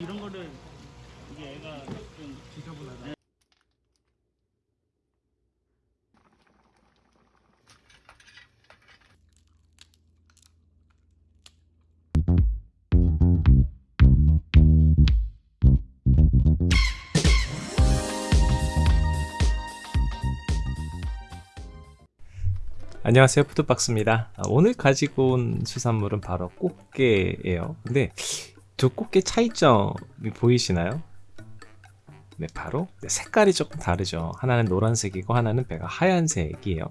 이런 거를 이게 애가 좀 지저분하다. 안녕하세요. 푸드박스입니다. 아, 오늘 가지고 온 수산물은 바로 꽃게예요. 근데 두 꽃게 차이점이 보이시나요? 네 바로 네, 색깔이 조금 다르죠 하나는 노란색이고 하나는 배가 하얀색이에요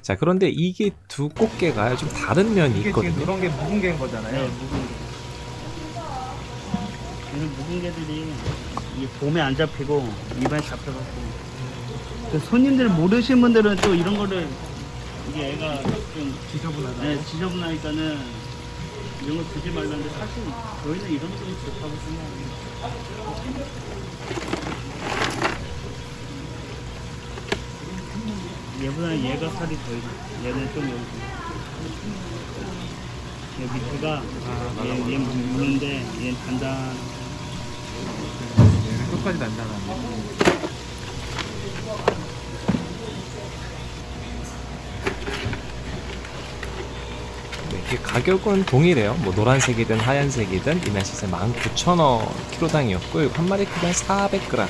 자 그런데 이게 두 꽃게가 좀 다른 면이 이게 있거든요 지금 이런 게 묵은 네, 거잖아요. 묵은 게. 이런 묵은 개들이 이 봄에 안 잡히고 입안에 잡혀갖고 그 손님들 모르시는 분들은 또 이런 거를 이게 애가 좀 지저분하다. 네, 지저분하니까는 이런 거 주지 말라는데 사실 저희는 이런 게 좋다고 생각합니다. 얘보다 얘가 살이 더 있어. 얘는 좀 여기. 얘 밑에가 아, 얘, 얘 무는데 얘는 단단. 얘는 끝까지 단단하네. 네, 이게 가격은 동일해요. 뭐 노란색이든 하얀색이든 이날시세 19,000원 키로당이었고 한 마리 크기한 400g 한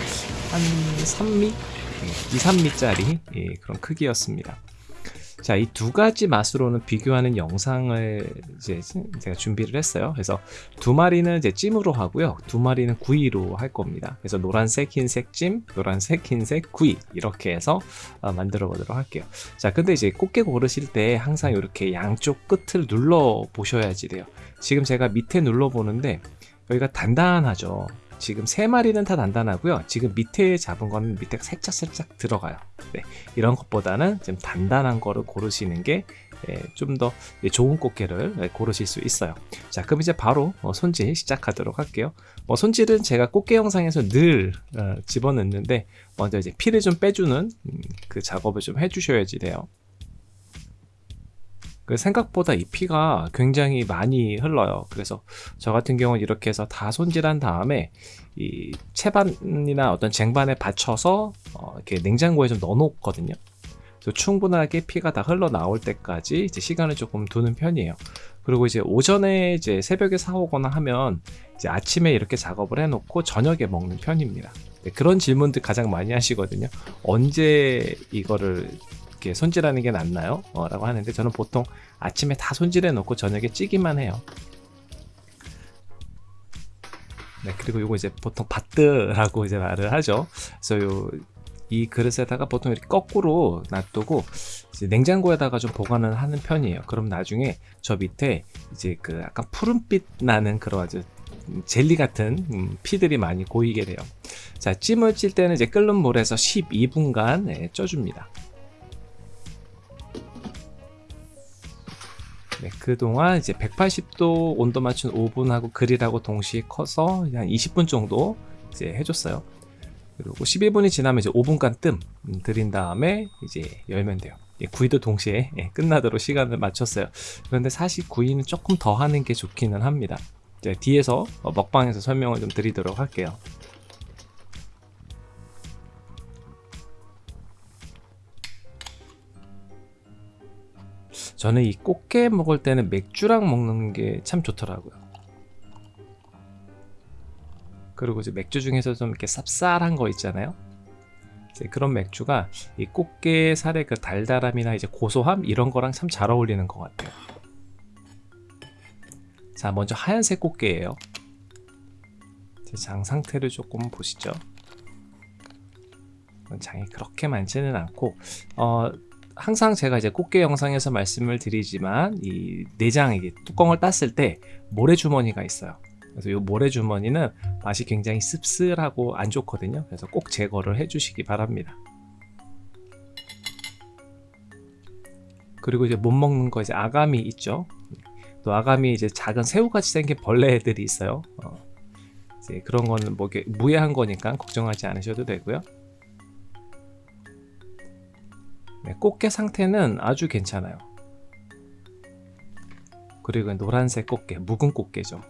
3미? 2, 3미짜리 예, 그런 크기였습니다 자, 이 두 가지 맛으로는 비교하는 영상을 이제 제가 준비를 했어요. 그래서 두 마리는 이제 찜으로 하고요. 두 마리는 구이로 할 겁니다. 그래서 노란색, 흰색 찜, 노란색, 흰색 구이 이렇게 해서 어, 만들어 보도록 할게요. 자, 근데 이제 꽃게 고르실 때 항상 이렇게 양쪽 끝을 눌러 보셔야지 돼요. 지금 제가 밑에 눌러 보는데 여기가 단단하죠. 지금 세 마리는 다 단단하고요. 지금 밑에 잡은 거는 밑에 살짝 살짝 들어가요. 네, 이런 것보다는 좀 단단한 거를 고르시는 게 좀 더 좋은 꽃게를 예, 고르실 수 있어요. 자, 그럼 이제 바로 어, 손질 시작하도록 할게요. 뭐 손질은 제가 꽃게 영상에서 늘 어, 집어넣는데 먼저 이제 피를 좀 빼주는 음, 그 작업을 좀 해주셔야지 돼요. 그 생각보다 이 피가 굉장히 많이 흘러요. 그래서 저 같은 경우는 이렇게 해서 다 손질한 다음에 이 채반이나 어떤 쟁반에 받쳐서 어, 이렇게 냉장고에 좀 넣어 놓거든요. 충분하게 피가 다 흘러 나올 때까지 이제 시간을 조금 두는 편이에요. 그리고 이제 오전에 이제 새벽에 사오거나 하면 이제 아침에 이렇게 작업을 해놓고 저녁에 먹는 편입니다. 네, 그런 질문들 가장 많이 하시거든요. 언제 이거를 이렇게 손질하는 게 낫나요? 어, 라고 하는데 저는 보통 아침에 다 손질해 놓고 저녁에 찌기만 해요. 네, 그리고 이거 이제 보통 바뜨라고 이제 말을 하죠. 그래서 요, 이 그릇에다가 보통 이렇게 거꾸로 놔두고 냉장고에다가 좀 보관을 하는 편이에요. 그럼 나중에 저 밑에 이제 그 약간 푸른빛 나는 그런 아주 젤리 같은 음, 피들이 많이 고이게 돼요. 자, 찜을 찔 때는 이제 끓는 물에서 12분간 네, 쪄줍니다. 네, 그동안 이제 180도 온도 맞춘 오븐하고 그릴하고 동시에 커서 한 20분 정도 이제 해줬어요. 그리고 11분이 지나면 이제 5분간 뜸 음, 들인 다음에 이제 열면 돼요. 예, 구이도 동시에 예, 끝나도록 시간을 맞췄어요. 그런데 사실 구이는 조금 더 하는 게 좋기는 합니다. 이제 뒤에서 어, 먹방에서 설명을 좀 드리도록 할게요. 저는 이 꽃게 먹을 때는 맥주랑 먹는 게 참 좋더라고요. 그리고 이제 맥주 중에서 좀 이렇게 쌉쌀한 거 있잖아요. 그런 맥주가 이 꽃게 살의 그 달달함이나 이제 고소함 이런 거랑 참 잘 어울리는 것 같아요. 자, 먼저 하얀색 꽃게예요. 제장 상태를 조금 보시죠. 장이 그렇게 많지는 않고 어, 항상 제가 이제 꽃게 영상에서 말씀을 드리지만 이 내장 이게 뚜껑을 땄을 때 모래주머니가 있어요. 그래서 이 모래주머니는 맛이 굉장히 씁쓸하고 안 좋거든요. 그래서 꼭 제거를 해주시기 바랍니다. 그리고 이제 못 먹는 거 이제 아가미 있죠. 또 아가미 이제 작은 새우같이 생긴 벌레들이 있어요. 어, 이제 그런 거는 뭐 무해한 거니까 걱정하지 않으셔도 되고요. 네, 꽃게 상태는 아주 괜찮아요. 그리고 노란색 꽃게, 묵은 꽃게죠.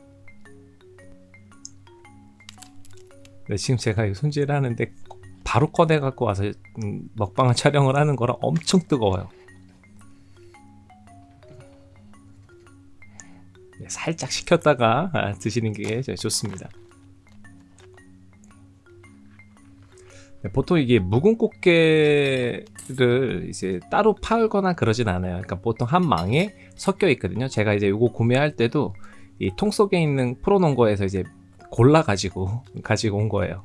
네, 지금 제가 이 손질을 하는데 바로 꺼내 갖고 와서 음, 먹방을 촬영을 하는 거라 엄청 뜨거워요. 네, 살짝 식혔다가 아, 드시는 게 좋습니다. 보통 이게 묵은 꽃게를 이제 따로 팔거나 그러진 않아요. 그러니까 보통 한 망에 섞여 있거든요. 제가 이제 이거 구매할 때도 이 통 속에 있는 프로농거에서 이제 골라 가지고 가지고 온 거예요.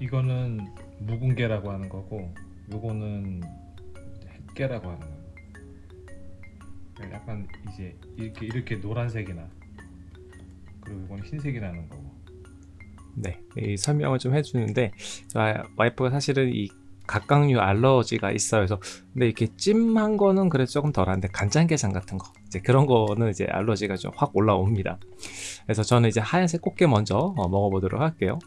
이거는 묵은게라고 하는 거고 요거는 햇게라고 하는 거예요. 그러니까 약간 이제 이렇게 이렇게 노란색이나 그리고 이거는 흰색이라는 거고 네, 이 설명을 좀 해주는데 아, 와이프가 사실은 이 각각류 알러지가 있어요. 그래서 근데 이렇게 찜한 거는 그래도 조금 덜한데 간장게장 같은 거 이제 그런 거는 이제 알러지가 좀 확 올라옵니다. 그래서 저는 이제 하얀색 꽃게 먼저 어, 먹어보도록 할게요.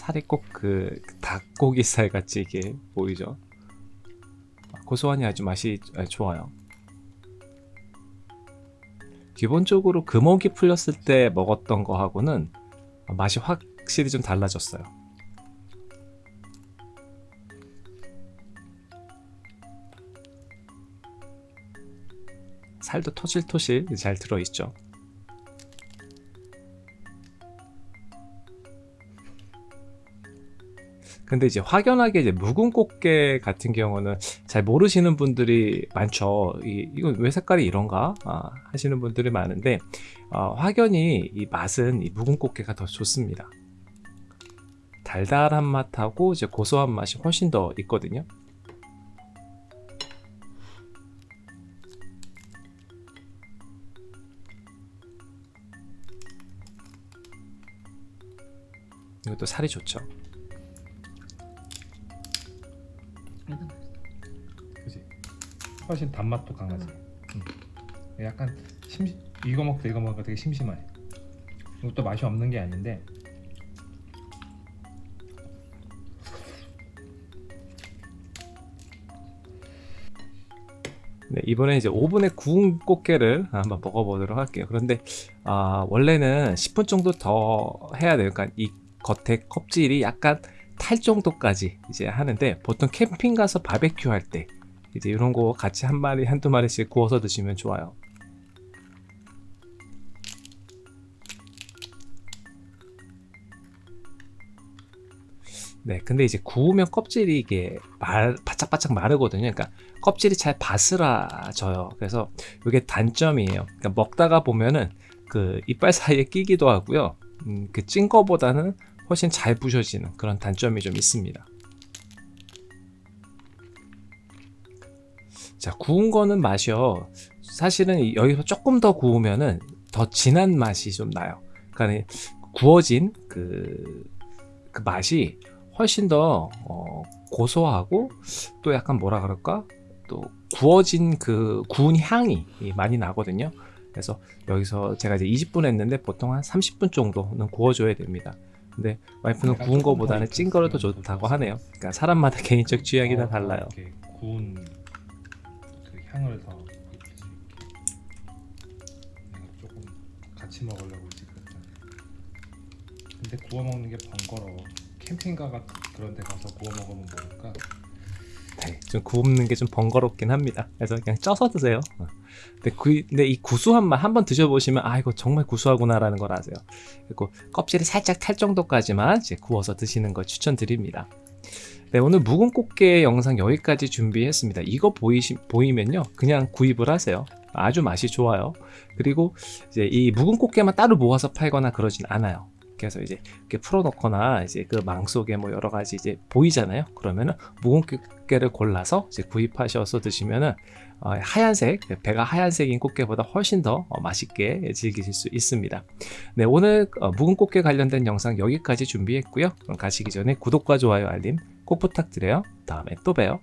살이 꼭 그 닭고기살 같이 이게 보이죠? 고소하니 아주 맛이 아, 좋아요. 기본적으로 금옥이 풀렸을 때 먹었던 거하고는 맛이 확실히 좀 달라졌어요. 살도 토실토실 잘 들어있죠. 근데 이제 확연하게 이제 묵은 꽃게 같은 경우는 잘 모르시는 분들이 많죠. 이, 이건 왜 색깔이 이런가 아, 하시는 분들이 많은데 어, 확연히 이 맛은 이 묵은 꽃게가 더 좋습니다. 달달한 맛하고 이제 고소한 맛이 훨씬 더 있거든요. 이것도 살이 좋죠. 훨씬 단맛도 강하지 음. 약간 심 이거 먹다 이거 먹으니까 되게 심심해 이것도 맛이 없는 게 아닌데 네, 이번에 이제 오븐에 구운 꽃게를 한번 먹어보도록 할게요. 그런데 아, 원래는 10분 정도 더 해야 돼요. 그러니까 이 겉에 껍질이 약간 탈 정도까지 이제 하는데 보통 캠핑 가서 바베큐 할 때 이제 이런 거 같이 한 마리 한두 마리씩 구워서 드시면 좋아요. 네, 근데 이제 구우면 껍질이 이게 말, 바짝바짝 마르거든요. 그러니까 껍질이 잘 바스라져요. 그래서 이게 단점이에요. 그러니까 먹다가 보면은 그 이빨 사이에 끼기도 하고요. 음, 그찐 거보다는 훨씬 잘 부셔지는 그런 단점이 좀 있습니다. 자, 구운 거는 맛이요. 사실은 여기서 조금 더 구우면은 더 진한 맛이 좀 나요. 그러니까 구워진 그, 그 맛이 훨씬 더 어, 고소하고 또 약간 뭐라 그럴까? 또 구워진 그 구운 향이 많이 나거든요. 그래서 여기서 제가 이제 20분 했는데 보통 한 30분 정도는 구워줘야 됩니다. 근데 와이프는 구운 거보다는 더찐 거를 더 좋다고. 하네요. 그러니까 사람마다 개인적 취향이 다 어, 달라요. 구운 그 향을 더 입힐 수 있게 내가 조금 같이 먹으려고 지금 근데 구워 먹는 게 번거로워 캠핑가 같은 그런 데 가서 구워 먹으면 뭐니까 네, 좀 굽는 게 좀 번거롭긴 합니다. 그래서 그냥 쪄서 드세요. 어. 근데, 그, 근데 이 구수한 맛 한번 드셔보시면 아 이거 정말 구수하구나 라는 걸 아세요. 그리고 껍질이 살짝 탈 정도까지만 이제 구워서 드시는 걸 추천드립니다. 네, 오늘 묵은 꽃게 영상 여기까지 준비했습니다. 이거 보이시, 보이면요, 그냥 구입을 하세요. 아주 맛이 좋아요. 그리고 이제 이 묵은 꽃게만 따로 모아서 팔거나 그러진 않아요. 그래서 이제 이렇게 풀어놓거나 이제 그 망 속에 뭐 여러 가지 이제 보이잖아요. 그러면은 묵은 꽃게를 골라서 이제 구입하셔서 드시면은 어, 하얀색 배가 하얀색인 꽃게보다 훨씬 더 어, 맛있게 즐기실 수 있습니다. 네 오늘 어, 묵은 꽃게 관련된 영상 여기까지 준비했고요. 가시기 전에 구독과 좋아요 알림 꼭 부탁드려요. 다음에 또 봬요.